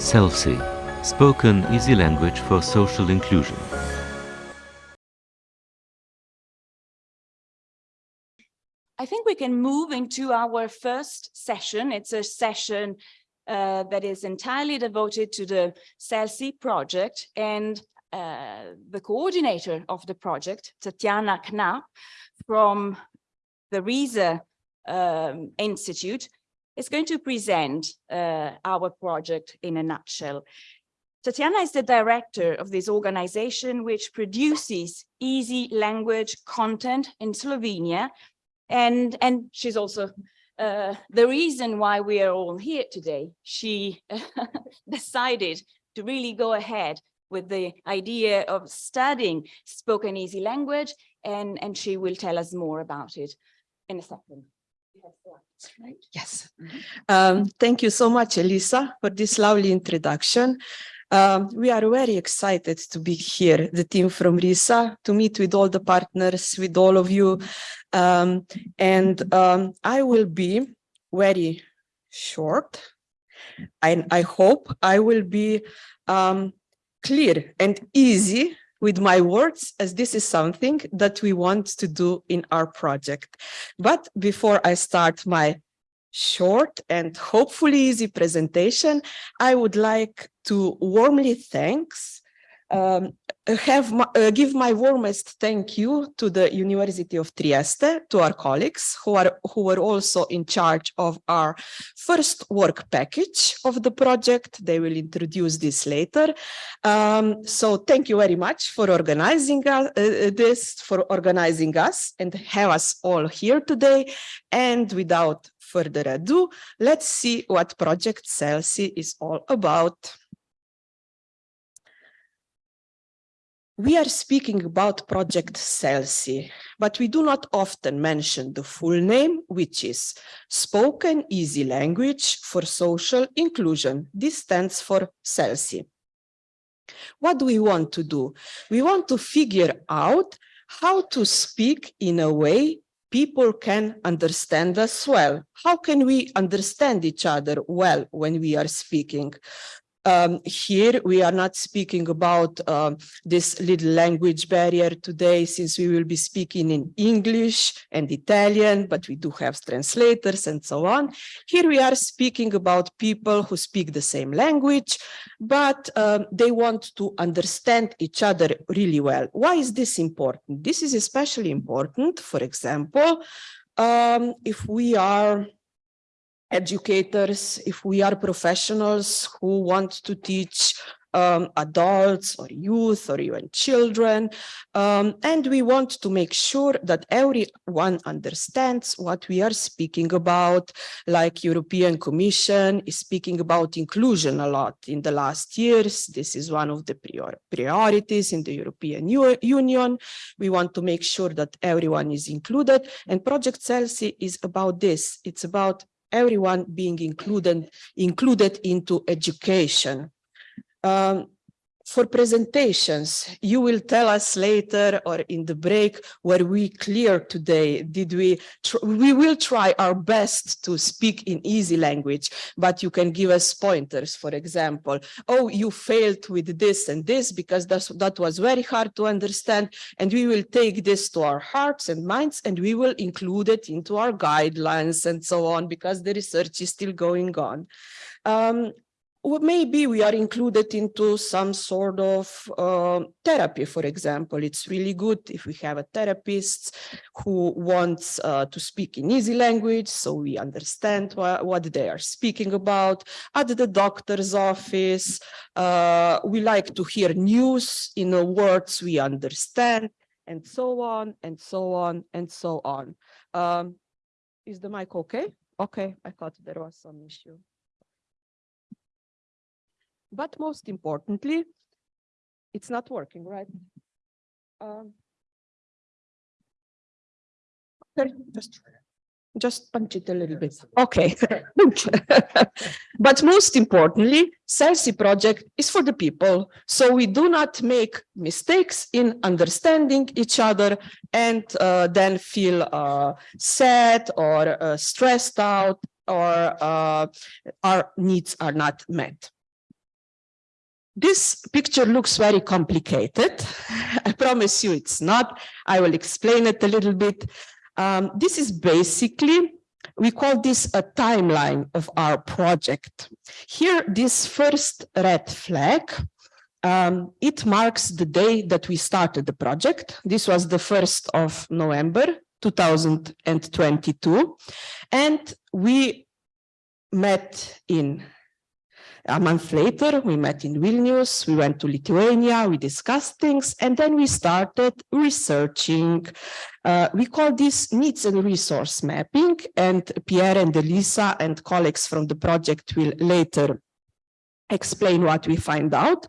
CELSI, Spoken Easy Language for Social Inclusion. I think we can move into our first session. It's a session uh, that is entirely devoted to the CELSI project and uh, the coordinator of the project, Tatiana Knapp from the RISA um, Institute, is going to present uh, our project in a nutshell. Tatiana is the director of this organization which produces easy language content in Slovenia. And, and she's also uh, the reason why we are all here today. She decided to really go ahead with the idea of studying spoken easy language and, and she will tell us more about it in a second. Right. Yes. Um, thank you so much, Elisa, for this lovely introduction. Um, we are very excited to be here, the team from RISA, to meet with all the partners, with all of you. Um, and um, I will be very short. And I hope I will be um, clear and easy with my words as this is something that we want to do in our project. But before I start my short and hopefully easy presentation, I would like to warmly thanks um, have my, uh, give my warmest thank you to the University of Trieste, to our colleagues who are who were also in charge of our first work package of the project. They will introduce this later. Um, so thank you very much for organizing uh, uh, this, for organizing us and have us all here today. And without further ado, let's see what Project CELSI is all about. We are speaking about Project CELSI, but we do not often mention the full name, which is Spoken Easy Language for Social Inclusion. This stands for CELSI. What do we want to do? We want to figure out how to speak in a way people can understand us well. How can we understand each other well when we are speaking? Um, here we are not speaking about uh, this little language barrier today since we will be speaking in English and Italian, but we do have translators and so on. Here we are speaking about people who speak the same language, but um, they want to understand each other really well. Why is this important? This is especially important, for example, um, if we are educators, if we are professionals who want to teach um, adults or youth or even children. Um, and we want to make sure that everyone understands what we are speaking about, like European Commission is speaking about inclusion a lot in the last years. This is one of the prior priorities in the European Union. We want to make sure that everyone is included and Project CELSI is about this. It's about everyone being included, included into education. Um, for presentations, you will tell us later or in the break were we clear today? Did we, we will try our best to speak in easy language, but you can give us pointers, for example, oh, you failed with this and this because that's, that was very hard to understand. And we will take this to our hearts and minds and we will include it into our guidelines and so on because the research is still going on. Um, maybe we are included into some sort of uh, therapy, for example. It's really good if we have a therapist who wants uh, to speak in easy language, so we understand wh what they are speaking about. At the doctor's office, uh, we like to hear news in words we understand, and so on, and so on, and so on. Um, is the mic okay? Okay, I thought there was some issue. But most importantly, it's not working, right? Um, just just punch it a little bit. Okay. but most importantly, CELSI project is for the people. So we do not make mistakes in understanding each other and uh, then feel uh, sad or uh, stressed out or uh, our needs are not met. This picture looks very complicated. I promise you it's not. I will explain it a little bit. Um, this is basically, we call this a timeline of our project. Here, this first red flag, um, it marks the day that we started the project. This was the 1st of November, 2022. And we met in a month later, we met in Vilnius, we went to Lithuania, we discussed things, and then we started researching. Uh, we call this needs and resource mapping, and Pierre and Elisa and colleagues from the project will later explain what we find out.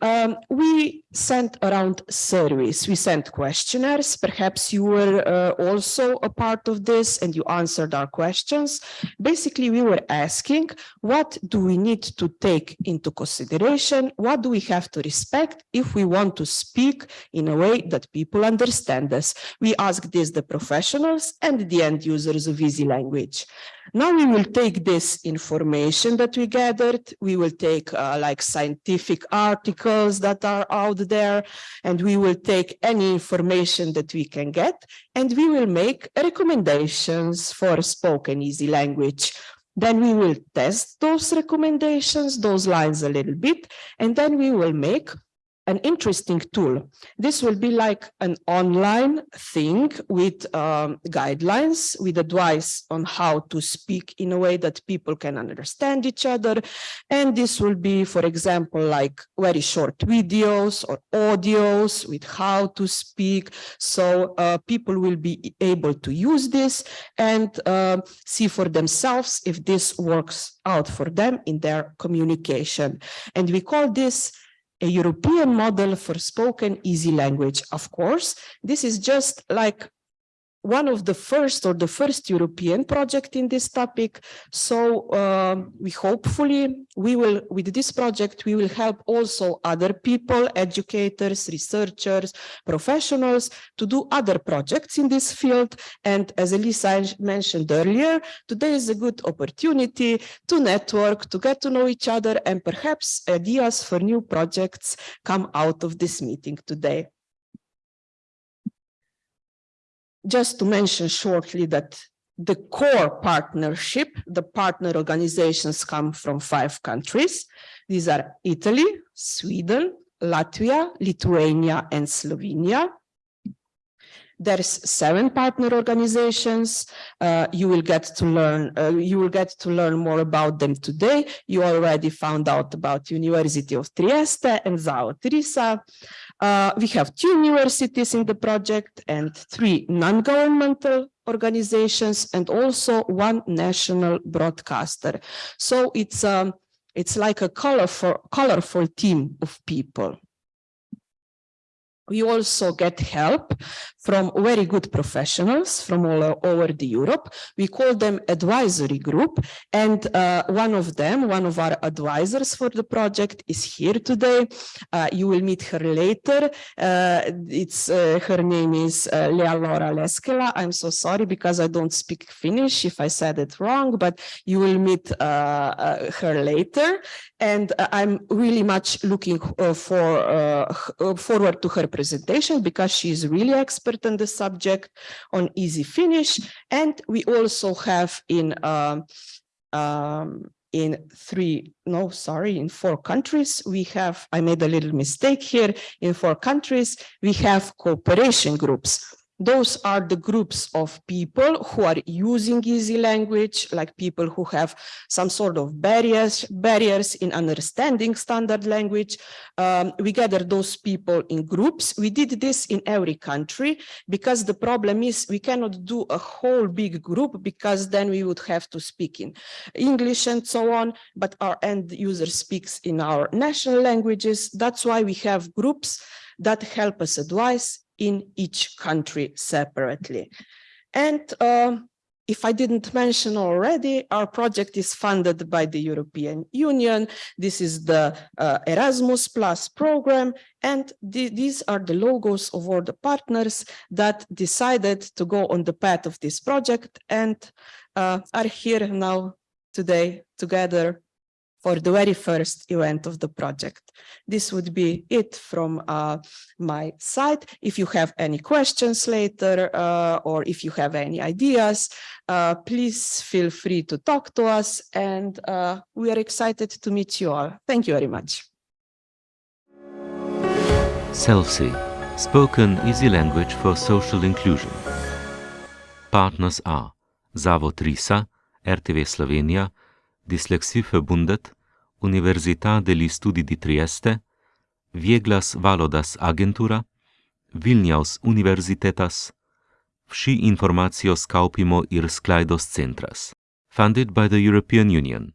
Um, we sent around surveys, we sent questionnaires. Perhaps you were uh, also a part of this and you answered our questions. Basically, we were asking, what do we need to take into consideration? What do we have to respect if we want to speak in a way that people understand us? We asked this the professionals and the end users of easy language. Now we will take this information that we gathered, we will take uh, like scientific articles that are out there, and we will take any information that we can get, and we will make recommendations for spoken easy language. Then we will test those recommendations, those lines a little bit, and then we will make an interesting tool. This will be like an online thing with um, guidelines, with advice on how to speak in a way that people can understand each other. And this will be, for example, like very short videos or audios with how to speak. So uh, people will be able to use this and uh, see for themselves if this works out for them in their communication. And we call this a European model for spoken easy language. Of course, this is just like one of the first or the first European project in this topic. So uh, we hopefully we will with this project we will help also other people, educators, researchers, professionals to do other projects in this field. And as Elisa mentioned earlier, today is a good opportunity to network, to get to know each other, and perhaps ideas for new projects come out of this meeting today just to mention shortly that the core partnership, the partner organizations come from five countries. These are Italy, Sweden, Latvia, Lithuania, and Slovenia. There's seven partner organizations. Uh, you will get to learn. Uh, you will get to learn more about them today. You already found out about University of Trieste and Zavod RISA. Uh, we have two universities in the project and three non-governmental organizations and also one national broadcaster. So it's um, it's like a colorful, colorful team of people. We also get help from very good professionals from all over the Europe. We call them advisory group. And uh, one of them, one of our advisors for the project is here today. Uh, you will meet her later. Uh, it's uh, Her name is uh, Lea Laura Leskela. I'm so sorry because I don't speak Finnish if I said it wrong, but you will meet uh, her later. And I'm really much looking for forward to her presentation because she is really expert on the subject on easy Finnish. And we also have in um, um, in three, no, sorry, in four countries, we have, I made a little mistake here, in four countries, we have cooperation groups those are the groups of people who are using easy language, like people who have some sort of barriers, barriers in understanding standard language. Um, we gather those people in groups. We did this in every country because the problem is we cannot do a whole big group because then we would have to speak in English and so on, but our end user speaks in our national languages. That's why we have groups that help us advise in each country separately. And uh, if I didn't mention already, our project is funded by the European Union. This is the uh, Erasmus Plus program, and th these are the logos of all the partners that decided to go on the path of this project and uh, are here now today together for the very first event of the project. This would be it from uh, my side. If you have any questions later uh, or if you have any ideas, uh, please feel free to talk to us and uh, we are excited to meet you all. Thank you very much. CELSI, spoken easy language for social inclusion. Partners are Zavod RISA, RTV Slovenija, Dyslexie Verbundet, Università degli Studi di Trieste, Vieglas Valodas Agentura, Vilnius Universitetas, Vsi informacijos kaupimo ir sklaidos centras. Funded by the European Union.